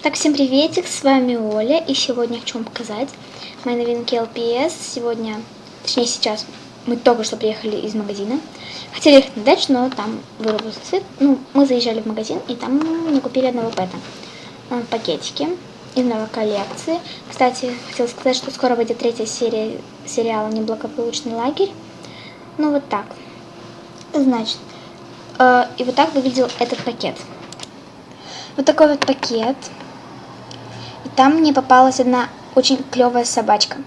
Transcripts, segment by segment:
Так, всем приветик, с вами Оля, и сегодня хочу вам показать мои новинки LPS. Сегодня, точнее сейчас, мы только что приехали из магазина. Хотели ехать на дачу, но там вырубился свет. Ну, мы заезжали в магазин, и там мы купили одного пэта. Пакетики из новой коллекции. Кстати, хотела сказать, что скоро выйдет третья серия сериала «Неблагополучный лагерь». Ну, вот так. Значит, э, и вот так выглядел этот пакет. Вот такой вот пакет. Там мне попалась одна очень клевая собачка.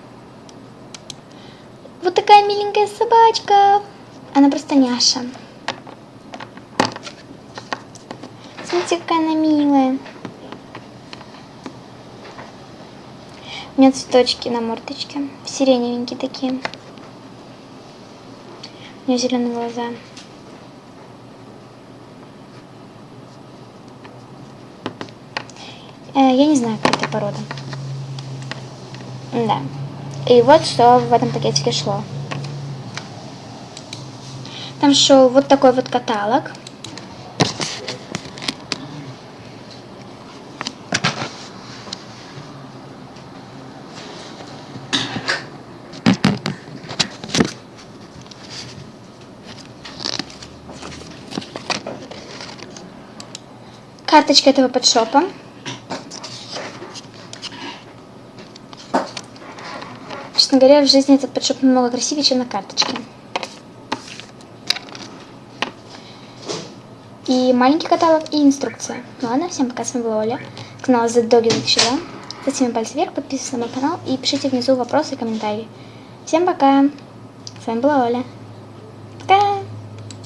Вот такая миленькая собачка. Она просто няша. Смотрите, какая она милая. У меня цветочки на мордочке. Сиреневенькие такие. У нее зеленые глаза. Э, я не знаю, это порода. Да. И вот что в этом пакетике шло. Там шел вот такой вот каталог. Карточка этого подшопа. Честно говоря, в жизни этот подшоп намного красивее, чем на карточке. И маленький каталог, и инструкция. Ну ладно, всем пока, с вами была Оля. Канал The Doggy Начала. Ставьте пальцы вверх, подписывайтесь на мой канал и пишите внизу вопросы и комментарии. Всем пока. С вами была Оля.